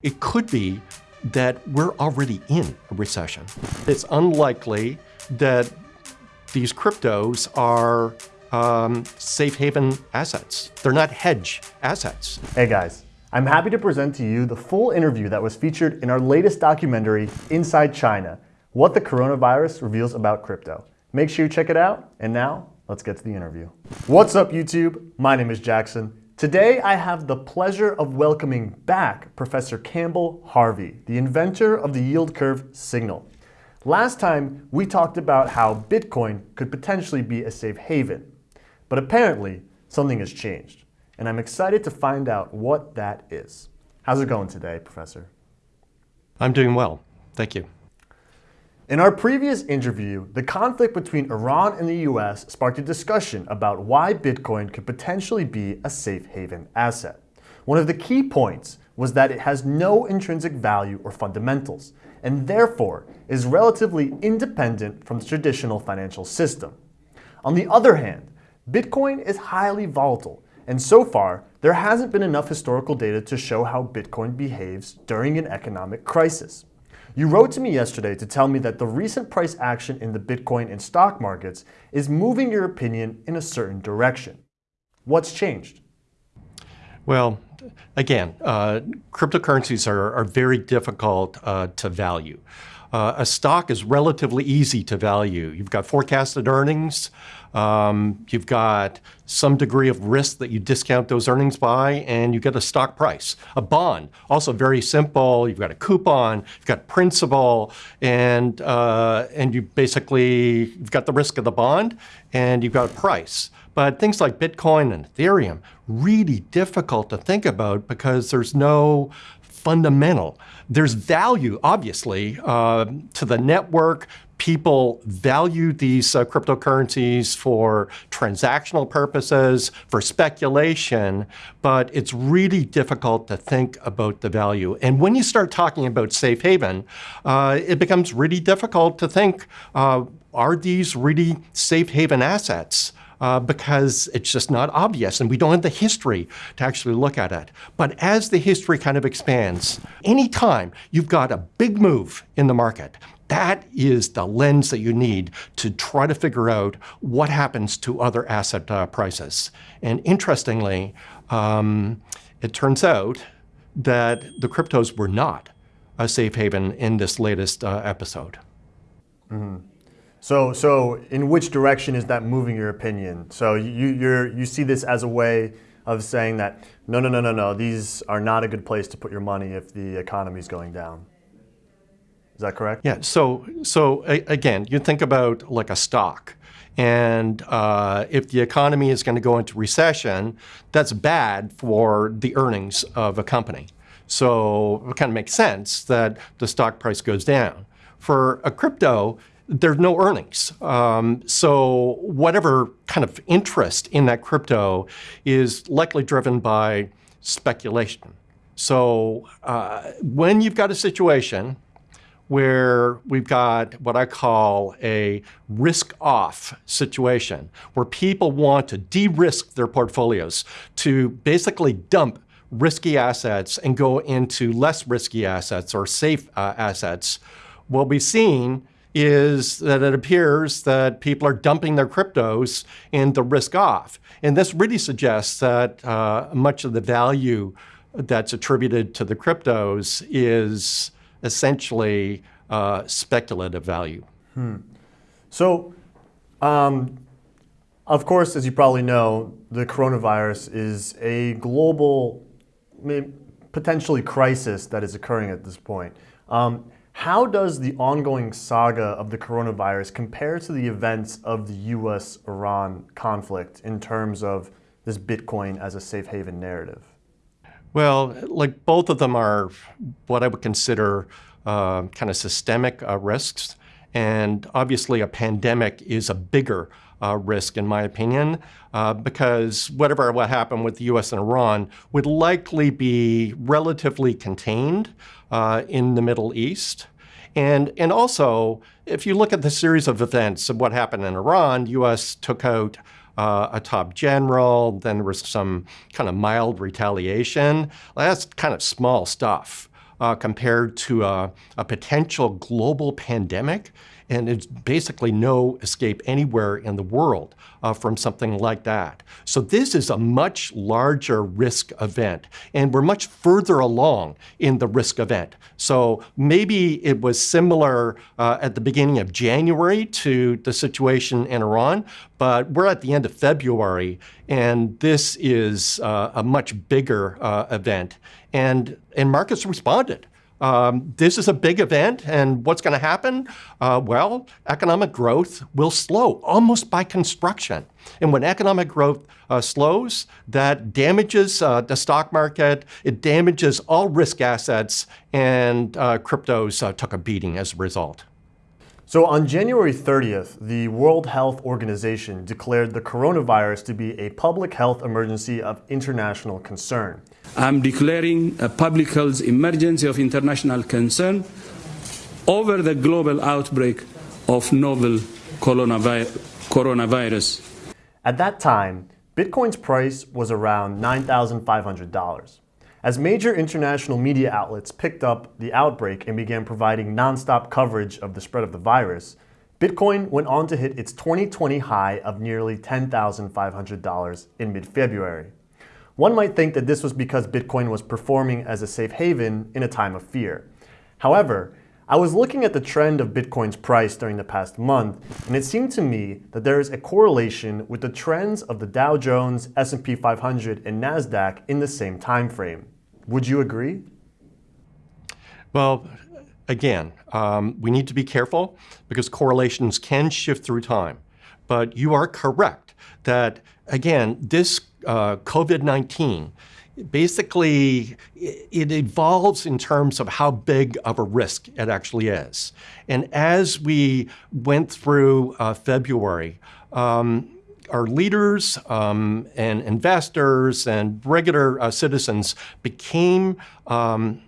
It could be that we're already in a recession. It's unlikely that these cryptos are um, safe haven assets. They're not hedge assets. Hey guys, I'm happy to present to you the full interview that was featured in our latest documentary, Inside China, What the Coronavirus Reveals About Crypto. Make sure you check it out, and now, let's get to the interview. What's up YouTube? My name is Jackson. Today I have the pleasure of welcoming back Professor Campbell Harvey, the inventor of the yield curve signal. Last time we talked about how Bitcoin could potentially be a safe haven, but apparently something has changed, and I'm excited to find out what that is. How's it going today, Professor? I'm doing well, thank you. In our previous interview, the conflict between Iran and the US sparked a discussion about why Bitcoin could potentially be a safe haven asset. One of the key points was that it has no intrinsic value or fundamentals, and therefore is relatively independent from the traditional financial system. On the other hand, Bitcoin is highly volatile, and so far, there hasn't been enough historical data to show how Bitcoin behaves during an economic crisis. You wrote to me yesterday to tell me that the recent price action in the Bitcoin and stock markets is moving your opinion in a certain direction. What's changed? Well, again, uh, cryptocurrencies are, are, very difficult uh, to value. Uh, a stock is relatively easy to value. You've got forecasted earnings, um, you've got some degree of risk that you discount those earnings by, and you get a stock price. A bond, also very simple. You've got a coupon, you've got principal, and uh, and you basically you've got the risk of the bond, and you've got a price. But things like Bitcoin and Ethereum, really difficult to think about because there's no fundamental. There's value, obviously, uh, to the network, people value these uh, cryptocurrencies for transactional purposes, for speculation, but it's really difficult to think about the value. And when you start talking about safe haven, uh, it becomes really difficult to think, uh, are these really safe haven assets? Uh, because it's just not obvious and we don't have the history to actually look at it. But as the history kind of expands, anytime you've got a big move in the market, that is the lens that you need to try to figure out what happens to other asset uh, prices. And interestingly, um, it turns out that the cryptos were not a safe haven in this latest uh, episode. Mm -hmm. So, so in which direction is that moving your opinion? So you, you're, you see this as a way of saying that, no, no, no, no, no, these are not a good place to put your money if the economy is going down. Is that correct? Yeah. So, so again, you think about like a stock. And uh, if the economy is going to go into recession, that's bad for the earnings of a company. So it kind of makes sense that the stock price goes down. For a crypto, there's no earnings. Um, so whatever kind of interest in that crypto is likely driven by speculation. So uh, when you've got a situation where we've got what I call a risk-off situation, where people want to de-risk their portfolios, to basically dump risky assets and go into less risky assets or safe uh, assets, what we've seen is that it appears that people are dumping their cryptos into risk off. And this really suggests that uh, much of the value that's attributed to the cryptos is essentially uh, speculative value. Hmm. So, um, of course, as you probably know, the coronavirus is a global, potentially crisis that is occurring at this point. Um, how does the ongoing saga of the coronavirus compare to the events of the US-Iran conflict in terms of this Bitcoin as a safe haven narrative? Well, like both of them are what I would consider uh, kind of systemic uh, risks. And obviously a pandemic is a bigger uh, risk in my opinion, uh, because whatever what happened with the US and Iran would likely be relatively contained uh, in the Middle East. And, and also, if you look at the series of events of what happened in Iran, US took out uh, a top general, then there was some kind of mild retaliation. That's kind of small stuff. uh, compared to a, a potential global pandemic and it's basically no escape anywhere in the world uh, from something like that. So this is a much larger risk event, and we're much further along in the risk event. So maybe it was similar uh, at the beginning of January to the situation in Iran, but we're at the end of February, and this is uh, a much bigger uh, event, and, and markets responded. Um, this is a big event, and what's going to happen? Uh, well, economic growth will slow almost by construction. And when economic growth uh, slows, that damages uh, the stock market, it damages all risk assets, and uh, cryptos uh, took a beating as a result. So on January 30th, the World Health Organization declared the coronavirus to be a public health emergency of international concern. I'm declaring a public health emergency of international concern over the global outbreak of novel coronavirus. At that time, Bitcoin's price was around $9,500. As major international media outlets picked up the outbreak and began providing nonstop coverage of the spread of the virus, Bitcoin went on to hit its 2020 high of nearly $10,500 in mid-February. One might think that this was because Bitcoin was performing as a safe haven in a time of fear. However, I was looking at the trend of Bitcoin's price during the past month, and it seemed to me that there is a correlation with the trends of the Dow Jones, S&P 500, and Nasdaq in the same time frame. Would you agree? Well, again, um, we need to be careful because correlations can shift through time. But you are correct that, again, this uh, COVID-19, basically it evolves in terms of how big of a risk it actually is. And as we went through uh, February, um, our leaders um, and investors and regular uh, citizens became um,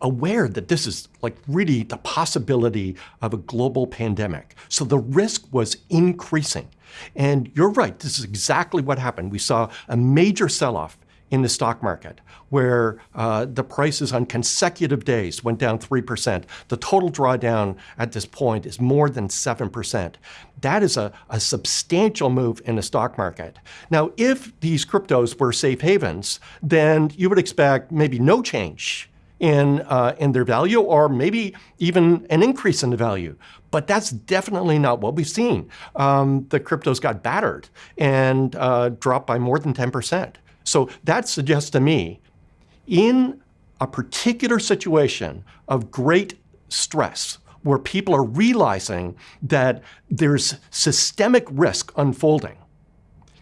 aware that this is like really the possibility of a global pandemic. So the risk was increasing. And you're right, this is exactly what happened. We saw a major sell-off in the stock market where uh, the prices on consecutive days went down 3%. The total drawdown at this point is more than 7%. That is a, a substantial move in the stock market. Now, if these cryptos were safe havens, then you would expect maybe no change in, uh, in their value or maybe even an increase in the value. But that's definitely not what we've seen. Um, the cryptos got battered and uh, dropped by more than 10%. So that suggests to me, in a particular situation of great stress, where people are realizing that there's systemic risk unfolding,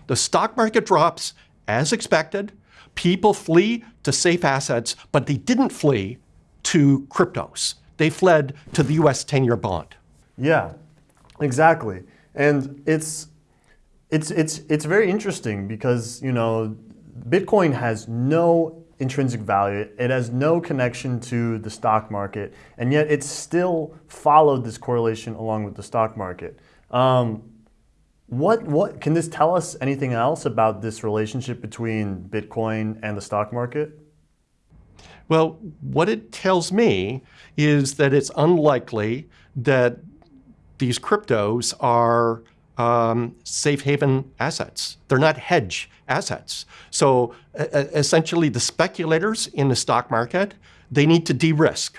the stock market drops as expected, People flee to safe assets, but they didn't flee to cryptos. They fled to the US 10-year bond. Yeah, exactly. And it's, it's, it's, it's very interesting because, you know, Bitcoin has no intrinsic value. It has no connection to the stock market, and yet it still followed this correlation along with the stock market. Um, what, what, can this tell us anything else about this relationship between Bitcoin and the stock market? Well, what it tells me is that it's unlikely that these cryptos are um, safe haven assets. They're not hedge assets. So uh, essentially the speculators in the stock market, they need to de-risk.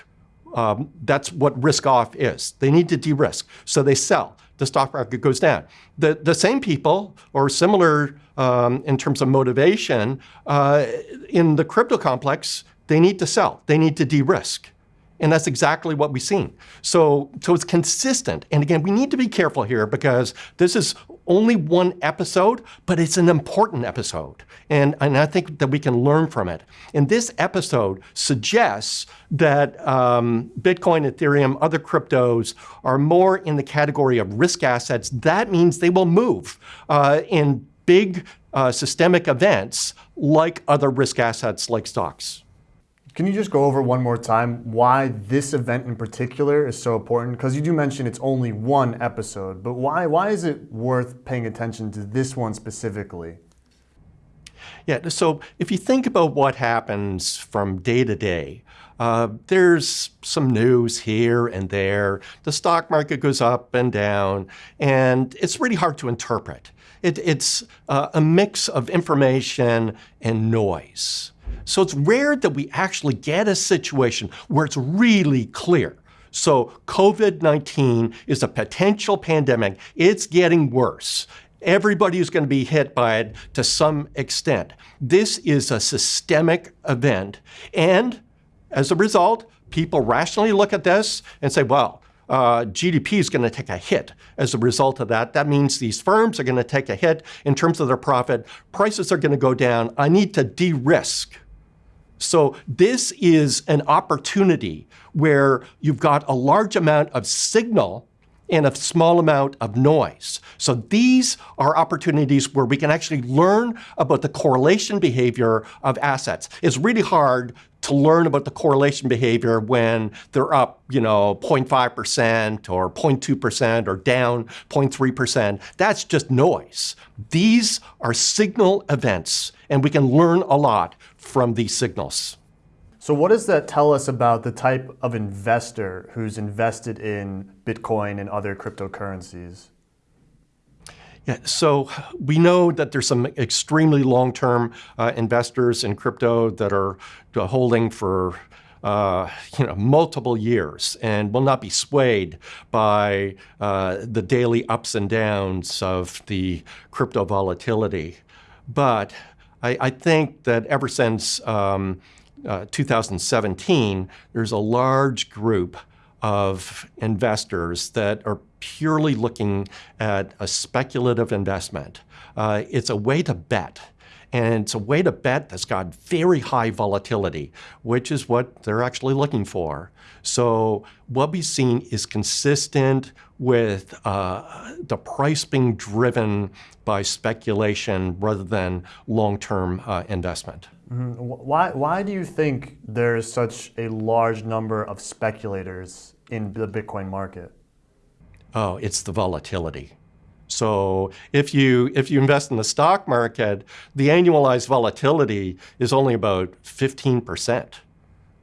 Um, that's what risk off is. They need to de-risk. So they sell the stock market goes down. The, the same people, or similar um, in terms of motivation, uh, in the crypto complex, they need to sell. They need to de-risk. And that's exactly what we've seen. So, so it's consistent. And again, we need to be careful here because this is only one episode, but it's an important episode. And, and I think that we can learn from it. And this episode suggests that um, Bitcoin, Ethereum, other cryptos are more in the category of risk assets. That means they will move uh, in big uh, systemic events like other risk assets like stocks. Can you just go over one more time why this event in particular is so important? Because you do mention it's only one episode, but why, why is it worth paying attention to this one specifically? Yeah, so if you think about what happens from day to day, Uh, there's some news here and there. The stock market goes up and down, and it's really hard to interpret. It, it's uh, a mix of information and noise. So it's rare that we actually get a situation where it's really clear. So COVID-19 is a potential pandemic. It's getting worse. Everybody is going to be hit by it to some extent. This is a systemic event. And as a result, people rationally look at this and say, well, uh, GDP is going to take a hit as a result of that. That means these firms are going to take a hit in terms of their profit. Prices are going to go down. I need to de-risk. So this is an opportunity where you've got a large amount of signal and a small amount of noise. So these are opportunities where we can actually learn about the correlation behavior of assets. It's really hard to learn about the correlation behavior when they're up, you know, 0.5% or 0.2% or down 0.3%. That's just noise. These are signal events, and we can learn a lot from these signals. So what does that tell us about the type of investor who's invested in Bitcoin and other cryptocurrencies? Yeah, so we know that there's some extremely long-term uh, investors in crypto that are uh, holding for uh, you know, multiple years and will not be swayed by uh, the daily ups and downs of the crypto volatility. But I, I think that ever since um, uh, 2017, there's a large group of investors that are purely looking at a speculative investment. Uh, it's a way to bet. And it's a way to bet that's got very high volatility, which is what they're actually looking for. So what we've seen is consistent with uh, the price being driven by speculation rather than long-term uh, investment. Mm -hmm. Why, why do you think there's such a large number of speculators in the Bitcoin market? Oh, it's the volatility. So if you, if you invest in the stock market, the annualized volatility is only about 15%.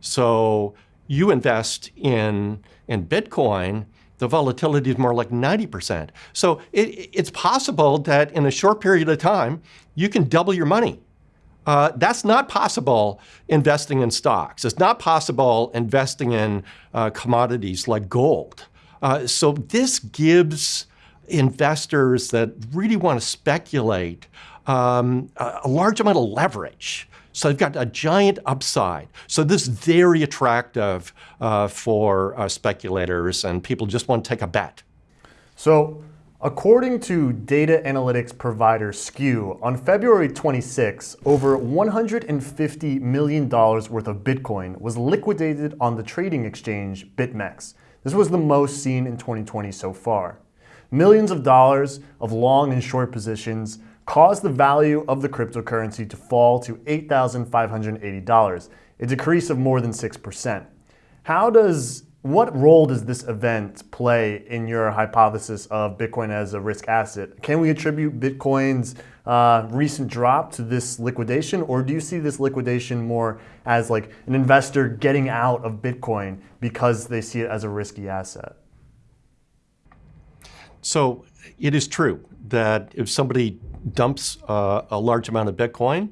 So you invest in, in Bitcoin, the volatility is more like 90%. So it, it's possible that in a short period of time, you can double your money. Uh, that's not possible investing in stocks. It's not possible investing in uh, commodities like gold. Uh, so this gives investors that really want to speculate um, a, large amount of leverage. So they've got a giant upside. So this is very attractive uh, for uh, speculators and people just want to take a bet. So according to data analytics provider Skew, on February 26, over $150 million worth of Bitcoin was liquidated on the trading exchange BitMEX. This was the most seen in 2020 so far. Millions of dollars of long and short positions caused the value of the cryptocurrency to fall to $8,580, a decrease of more than 6%. How does, what role does this event play in your hypothesis of Bitcoin as a risk asset? Can we attribute Bitcoin's uh, recent drop to this liquidation, or do you see this liquidation more as like an investor getting out of Bitcoin because they see it as a risky asset? So it is true that if somebody dumps uh, a large amount of Bitcoin,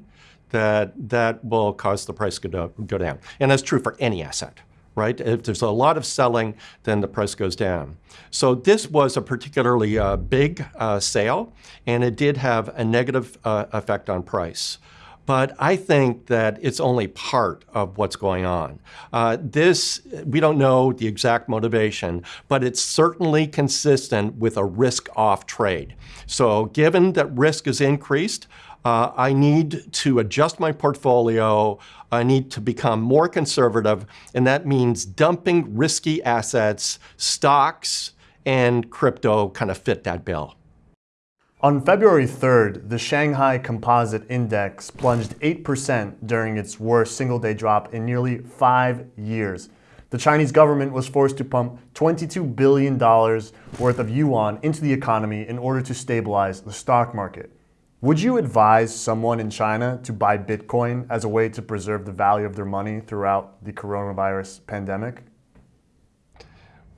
that that will cause the price to go, down. And that's true for any asset, right? If there's a lot of selling, then the price goes down. So this was a particularly uh, big uh, sale, and it did have a negative uh, effect on price but I think that it's only part of what's going on. Uh, this, we don't know the exact motivation, but it's certainly consistent with a risk-off trade. So given that risk is increased, uh, I need to adjust my portfolio. I need to become more conservative, and that means dumping risky assets, stocks, and crypto kind of fit that bill. On February 3rd, the Shanghai Composite Index plunged 8% during its worst single-day drop in nearly five years. The Chinese government was forced to pump $22 billion worth of yuan into the economy in order to stabilize the stock market. Would you advise someone in China to buy Bitcoin as a way to preserve the value of their money throughout the coronavirus pandemic?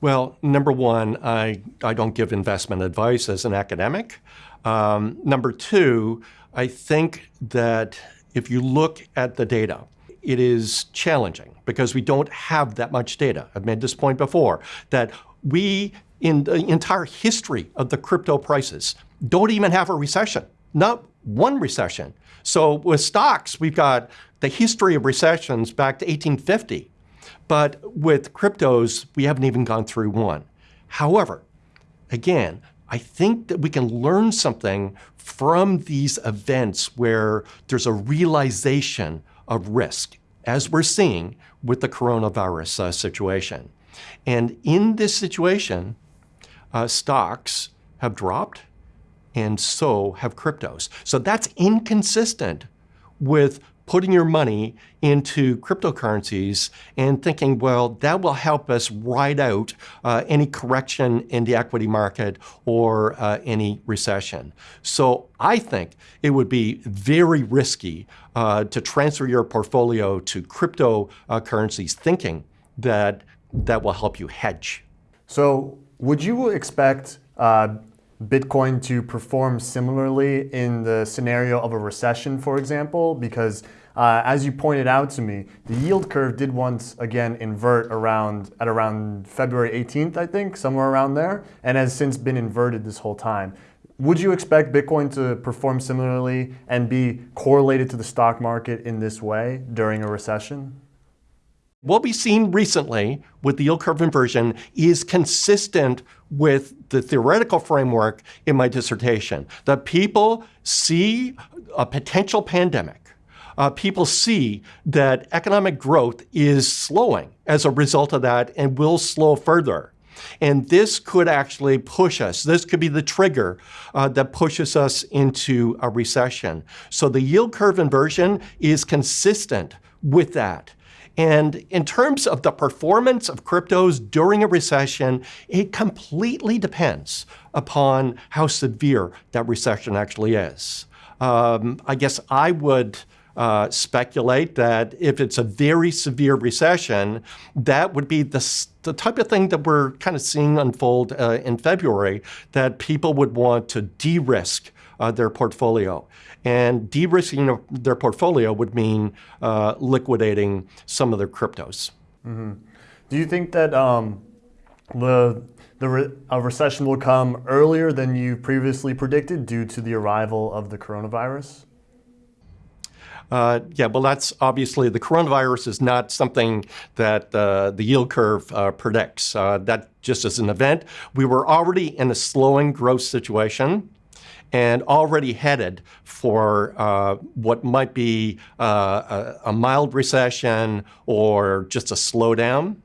Well, number one, I, I don't give investment advice as an academic. Um, number two, I think that if you look at the data, it is challenging because we don't have that much data. I've made this point before that we, in the entire history of the crypto prices, don't even have a recession, not one recession. So with stocks, we've got the history of recessions back to 1850. But with cryptos, we haven't even gone through one. However, again, I think that we can learn something from these events where there's a realization of risk, as we're seeing with the coronavirus uh, situation. And in this situation, uh, stocks have dropped, and so have cryptos. So that's inconsistent with putting your money into cryptocurrencies and thinking, well, that will help us ride out uh, any correction in the equity market or uh, any recession. So I think it would be very risky uh, to transfer your portfolio to cryptocurrencies thinking that that will help you hedge. So would you expect uh, Bitcoin to perform similarly in the scenario of a recession, for example, because uh, as you pointed out to me, the yield curve did once again invert around at around February 18th, I think, somewhere around there, and has since been inverted this whole time. Would you expect Bitcoin to perform similarly and be correlated to the stock market in this way during a recession? What we've seen recently with the yield curve inversion is consistent with the theoretical framework in my dissertation. That people see a potential pandemic. Uh, people see that economic growth is slowing as a result of that and will slow further. And this could actually push us. This could be the trigger uh, that pushes us into a recession. So the yield curve inversion is consistent with that. And in terms of the performance of cryptos during a recession, it completely depends upon how severe that recession actually is. Um, I guess I would uh, speculate that if it's a very severe recession, that would be the, the type of thing that we're kind of seeing unfold uh, in February, that people would want to de-risk uh, their portfolio. And de-risking their portfolio would mean uh, liquidating some of their cryptos. Mm -hmm. Do you think that um, the the re a recession will come earlier than you previously predicted due to the arrival of the coronavirus? Uh, yeah, well, that's obviously the coronavirus is not something that uh, the yield curve uh, predicts. Uh, that just as an event, we were already in a slowing growth situation and already headed for uh, what might be uh, a, a, mild recession or just a slowdown.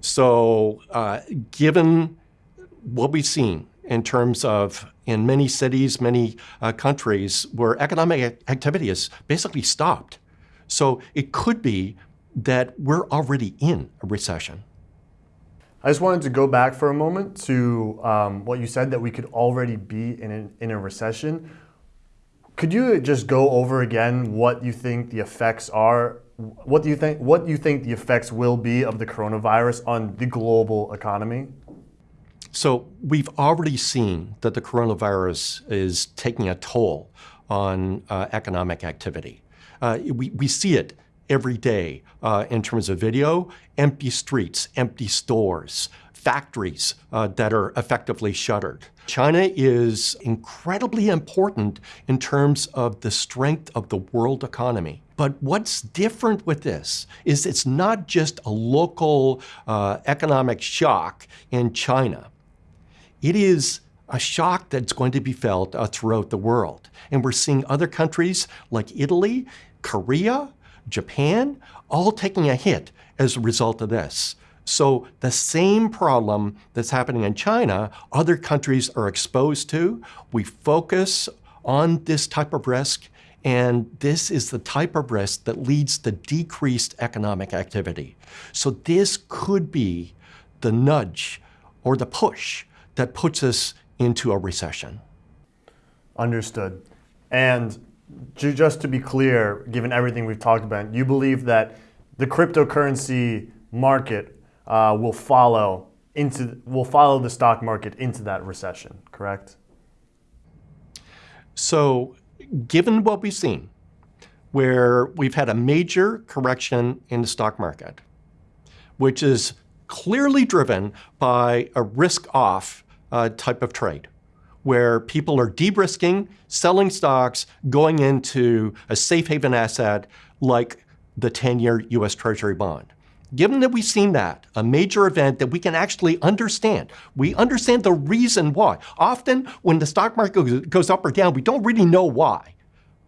So uh, given what we've seen in terms of in many cities, many uh, countries where economic activity has basically stopped. So it could be that we're already in a recession. I just wanted to go back for a moment to um, what you said that we could already be in a, in a recession. Could you just go over again what you think the effects are? What do you think? What you think the effects will be of the coronavirus on the global economy? So we've already seen that the coronavirus is taking a toll on uh, economic activity. Uh, we, we see it every day uh, in terms of video, empty streets, empty stores, factories uh, that are effectively shuttered. China is incredibly important in terms of the strength of the world economy. But what's different with this is it's not just a local uh, economic shock in China. It is a shock that's going to be felt uh, throughout the world. And we're seeing other countries like Italy, Korea, Japan, all taking a hit as a result of this. So the same problem that's happening in China, other countries are exposed to. We focus on this type of risk, and this is the type of risk that leads to decreased economic activity. So this could be the nudge or the push that puts us into a recession. Understood. And just to be clear, given everything we've talked about, you believe that the cryptocurrency market uh, will follow into will follow the stock market into that recession, correct? So, given what we've seen, where we've had a major correction in the stock market, which is clearly driven by a risk off uh, type of trade, where people are de risking, selling stocks, going into a safe haven asset like the 10 year US Treasury bond. Given that we've seen that, a major event that we can actually understand, we understand the reason why. Often, when the stock market goes up or down, we don't really know why.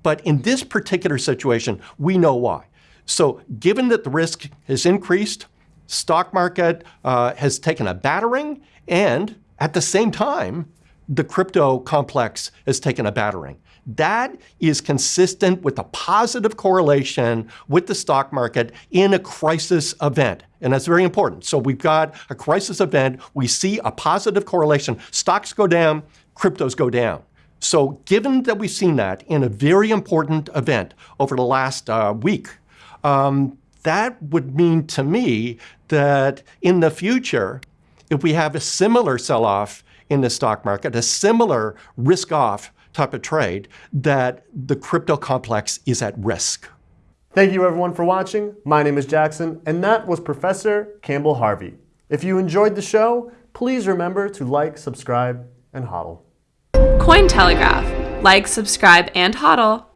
But in this particular situation, we know why. So, given that the risk has increased, stock market uh, has taken a battering, and at the same time, the crypto complex has taken a battering. That is consistent with a positive correlation with the stock market in a crisis event. And that's very important. So we've got a crisis event. We see a positive correlation. Stocks go down, cryptos go down. So, given that we've seen that in a very important event over the last uh, week, um, that would mean to me that in the future, if we have a similar sell off in the stock market, a similar risk off type of trade, that the crypto complex is at risk. Thank you everyone for watching. My name is Jackson, and that was Professor Campbell Harvey. If you enjoyed the show, please remember to like, subscribe, and hodl. Cointelegraph. Like, subscribe, and hodl.